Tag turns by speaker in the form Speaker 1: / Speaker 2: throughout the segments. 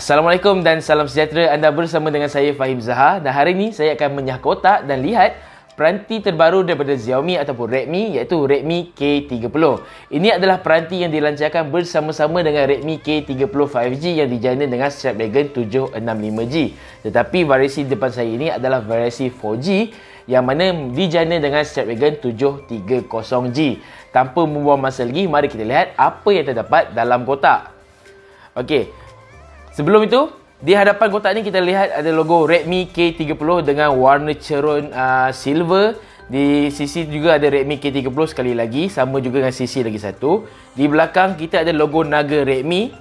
Speaker 1: Assalamualaikum dan salam sejahtera. Anda bersama dengan saya Fahim Zaha dan hari ini saya akan menyah kotak dan lihat peranti terbaru daripada Xiaomi ataupun Redmi iaitu Redmi K30. Ini adalah peranti yang dilancarkan bersama-sama dengan Redmi K30 5G yang dijana dengan Snapdragon 765G. Tetapi variasi depan saya ini adalah variasi 4G yang mana dijana dengan Snapdragon 730G. Tanpa membuang masa lagi, mari kita lihat apa yang terdapat dalam kotak. Okey. Sebelum itu, di hadapan kotak ni kita lihat ada logo Redmi K30 dengan warna cerun uh, silver. Di sisi juga ada Redmi K30 sekali lagi, sama juga dengan sisi lagi satu. Di belakang kita ada logo Naga Redmi.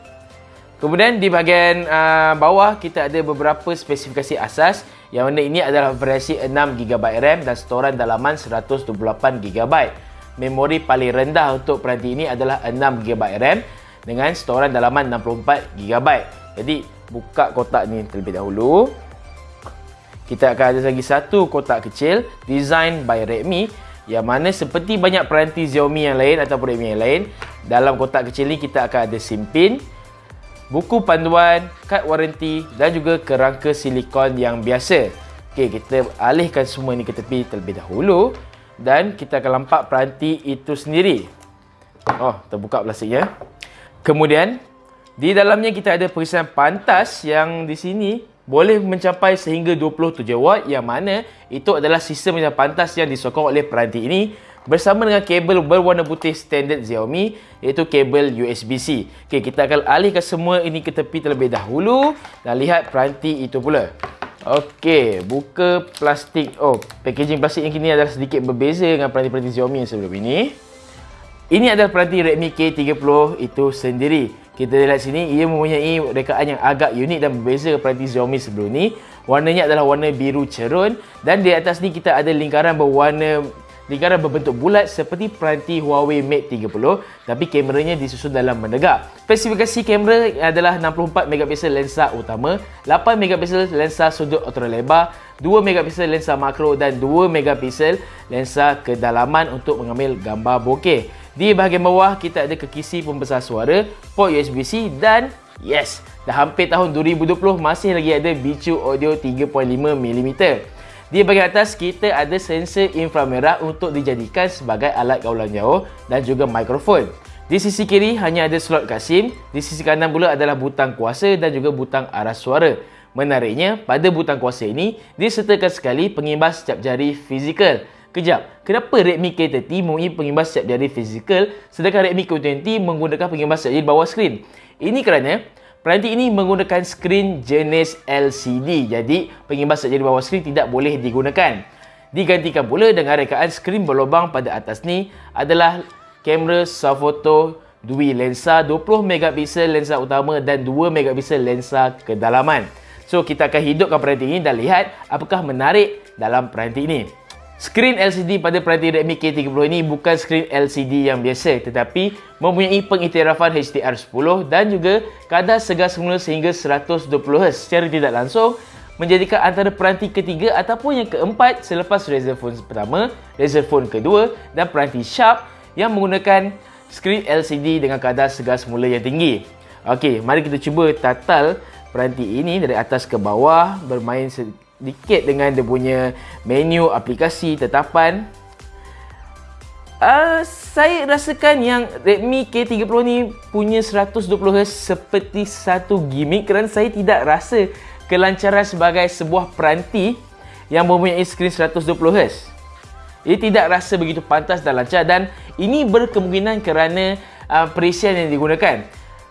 Speaker 1: Kemudian di bahagian uh, bawah kita ada beberapa spesifikasi asas yang mana ini adalah versi 6GB RAM dan storan dalaman 128GB. Memori paling rendah untuk peranti ini adalah 6GB RAM dengan storan dalaman 64GB. Jadi buka kotak ni terlebih dahulu. Kita akan ada lagi satu kotak kecil design by Redmi yang mana seperti banyak peranti Xiaomi yang lain ataupun Redmi yang lain, dalam kotak kecil ni kita akan ada SIM pin, buku panduan, kad waranti dan juga kerangka silikon yang biasa. Okey, kita alihkan semua ni ke tepi terlebih dahulu dan kita akan lampak peranti itu sendiri. Oh, terbuka plastiknya. Kemudian di dalamnya kita ada perisahan pantas yang di sini boleh mencapai sehingga 27 watt yang mana itu adalah sistem yang pantas yang disokong oleh peranti ini bersama dengan kabel berwarna putih standard Xiaomi iaitu kabel USB-C. Okey, kita akan alihkan semua ini ke tepi terlebih dahulu dan lihat peranti itu pula. Okey, buka plastik. Oh, packaging plastik yang kini adalah sedikit berbeza dengan peranti-peranti Xiaomi yang sebelum ini. Ini adalah peranti Redmi K30 itu sendiri. Kita lihat sini, ia mempunyai rekaan yang agak unik dan berbeza peranti Xiaomi sebelum ni. Warnanya adalah warna biru cerun dan di atas ni kita ada lingkaran berwarna lingkaran berbentuk bulat seperti peranti Huawei Mate 30 tapi kameranya disusun dalam menegak. Spesifikasi kamera adalah 64 megapiksel lensa utama, 8 megapiksel lensa sudut ultra lebar, 2 megapiksel lensa makro dan 2 megapiksel lensa kedalaman untuk mengambil gambar bokeh. Di bahagian bawah kita ada kekisi pembesar suara, port USB-C dan yes, dah hampir tahun 2020 masih lagi ada bicu audio 3.5mm. Di bahagian atas kita ada sensor inframerah untuk dijadikan sebagai alat kawalan jauh dan juga mikrofon. Di sisi kiri hanya ada slot kat SIM, di sisi kanan pula adalah butang kuasa dan juga butang arah suara. Menariknya, pada butang kuasa ini disertakan sekali pengimbas cap jari fizikal. Kejap, kenapa Redmi K30 mempunyai pengimbas siap jari fizikal sedangkan Redmi K20 menggunakan pengimbas siap jari bawah skrin? Ini kerana peranti ini menggunakan skrin jenis LCD. Jadi, pengimbas siap jari bawah skrin tidak boleh digunakan. Digantikan pula dengan rekaan skrin berlubang pada atas ni adalah kamera soft-photo dui lensa 20 megapiksel lensa utama dan 2 megapiksel lensa kedalaman. So, kita akan hidupkan peranti ini dan lihat apakah menarik dalam peranti ini. Skrin LCD pada peranti Redmi K30 ini bukan skrin LCD yang biasa tetapi mempunyai pengiktirafan HDR10 dan juga kadar segar semula sehingga 120Hz secara tidak langsung menjadikan antara peranti ketiga ataupun yang keempat selepas Razer Phone pertama, Razer Phone kedua dan peranti Sharp yang menggunakan skrin LCD dengan kadar segar semula yang tinggi. Okey, mari kita cuba tatal peranti ini dari atas ke bawah bermain sedikit dengan dia punya menu aplikasi tetapan. Uh, saya rasakan yang Redmi K30 ni punya 120Hz seperti satu gimmick kerana saya tidak rasa kelancaran sebagai sebuah peranti yang mempunyai skrin 120Hz ia tidak rasa begitu pantas dan lancar dan ini berkemungkinan kerana uh, perisian yang digunakan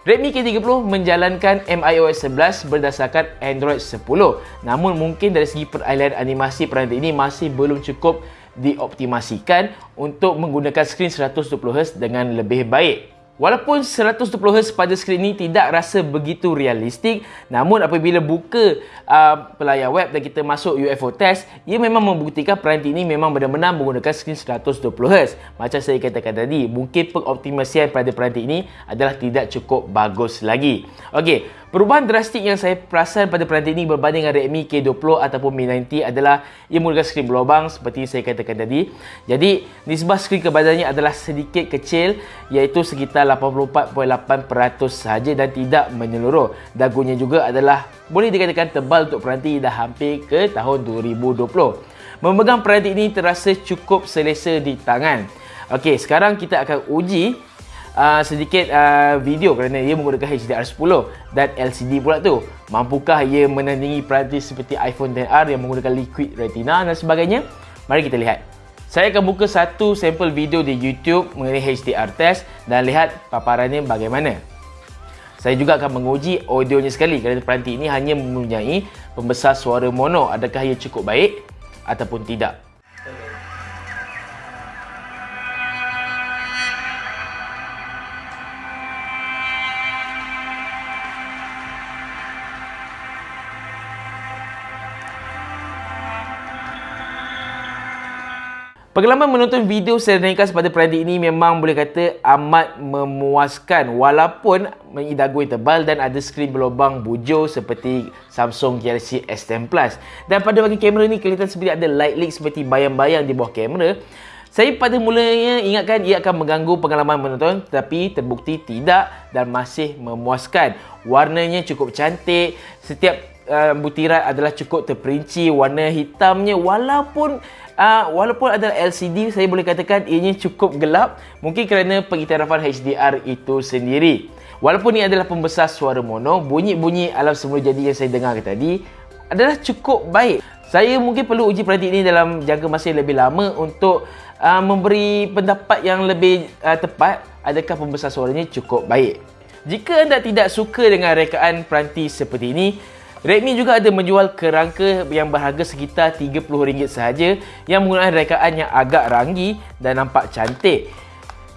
Speaker 1: Redmi K30 menjalankan MIOS 11 berdasarkan Android 10. Namun mungkin dari segi peralihan animasi peranti ini masih belum cukup dioptimasikan untuk menggunakan skrin 120Hz dengan lebih baik. Walaupun 120Hz pada skrin ini tidak rasa begitu realistik, namun apabila buka uh, pelayar web dan kita masuk UFO test, ia memang membuktikan peranti ini memang benar-benar menggunakan skrin 120Hz. Macam saya katakan tadi, mungkin pengoptimasian pada peranti ini adalah tidak cukup bagus lagi. Okey, Perubahan drastik yang saya perasan pada peranti ini berbanding dengan Redmi K20 ataupun Mi 90 adalah ia menggunakan skrin berlubang seperti saya katakan tadi. Jadi, nisbah skrin kebadannya adalah sedikit kecil iaitu sekitar 84.8% sahaja dan tidak menyeluruh. Dagunya juga adalah boleh dikatakan tebal untuk peranti dah hampir ke tahun 2020. Memegang peranti ini terasa cukup selesa di tangan. Okey, sekarang kita akan uji uh, sedikit uh, video kerana ia menggunakan HDR10 dan LCD pula tu. Mampukah ia menandingi peranti seperti iPhone XR yang menggunakan liquid retina dan sebagainya? Mari kita lihat. Saya akan buka satu sampel video di YouTube mengenai HDR test dan lihat paparannya bagaimana. Saya juga akan menguji audionya sekali kerana peranti ini hanya mempunyai pembesar suara mono. Adakah ia cukup baik ataupun tidak? Pengalaman menonton video ringkas pada peranti ini memang boleh kata amat memuaskan walaupun yang tebal dan ada skrin berlubang bujur seperti Samsung Galaxy S10 Plus. Dan pada bahagian kamera ni kelihatan seperti ada light leak seperti bayang-bayang di bawah kamera. Saya pada mulanya ingatkan ia akan mengganggu pengalaman menonton tetapi terbukti tidak dan masih memuaskan. Warnanya cukup cantik, setiap uh, butiran adalah cukup terperinci, warna hitamnya walaupun uh, walaupun adalah LCD saya boleh katakan ianya cukup gelap. Mungkin kerana pengiktirafan HDR itu sendiri. Walaupun ini adalah pembesar suara mono bunyi-bunyi alam semula jadi yang saya dengar tadi adalah cukup baik. Saya mungkin perlu uji peranti ini dalam jangka masa yang lebih lama untuk uh, memberi pendapat yang lebih uh, tepat adakah pembesar suaranya cukup baik. Jika anda tidak suka dengan rekaan peranti seperti ini Redmi juga ada menjual kerangka yang berharga sekitar RM30 sahaja yang menggunakan rekaan yang agak ranggi dan nampak cantik.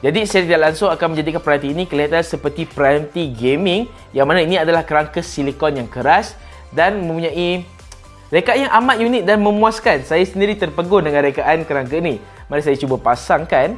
Speaker 1: Jadi secara tidak langsung akan menjadikan peranti ini kelihatan seperti peranti gaming yang mana ini adalah kerangka silikon yang keras dan mempunyai rekaan yang amat unik dan memuaskan. Saya sendiri terpegun dengan rekaan kerangka ini. Mari saya cuba pasangkan.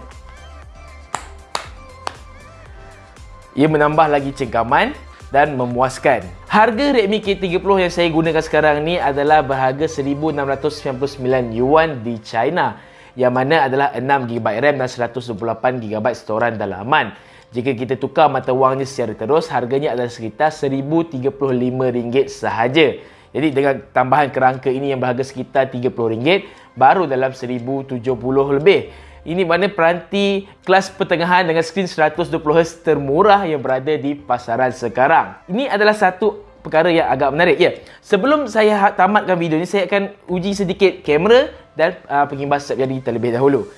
Speaker 1: Ia menambah lagi cengkaman dan memuaskan. Harga Redmi K30 yang saya gunakan sekarang ni adalah berharga 1699 yuan di China yang mana adalah 6GB RAM dan 128GB storan dalaman. Jika kita tukar mata wangnya secara terus, harganya adalah sekitar RM1035 sahaja. Jadi dengan tambahan kerangka ini yang berharga sekitar RM30, baru dalam RM1070 lebih. Ini mana peranti kelas pertengahan dengan skrin 120Hz termurah yang berada di pasaran sekarang. Ini adalah satu perkara yang agak menarik. Ya, sebelum saya ha- tamatkan video ini, saya akan uji sedikit kamera dan uh, pengimbas setiap jadi terlebih dahulu.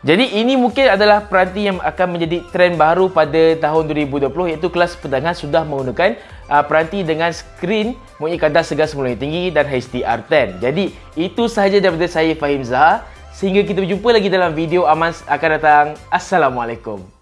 Speaker 1: Jadi ini mungkin adalah peranti yang akan menjadi trend baru pada tahun 2020 iaitu kelas pertengahan sudah menggunakan uh, peranti dengan skrin mempunyai kadar segar semula tinggi dan HDR10. Jadi itu sahaja daripada saya Fahim Zaha. Sehingga kita berjumpa lagi dalam video Aman akan datang. Assalamualaikum.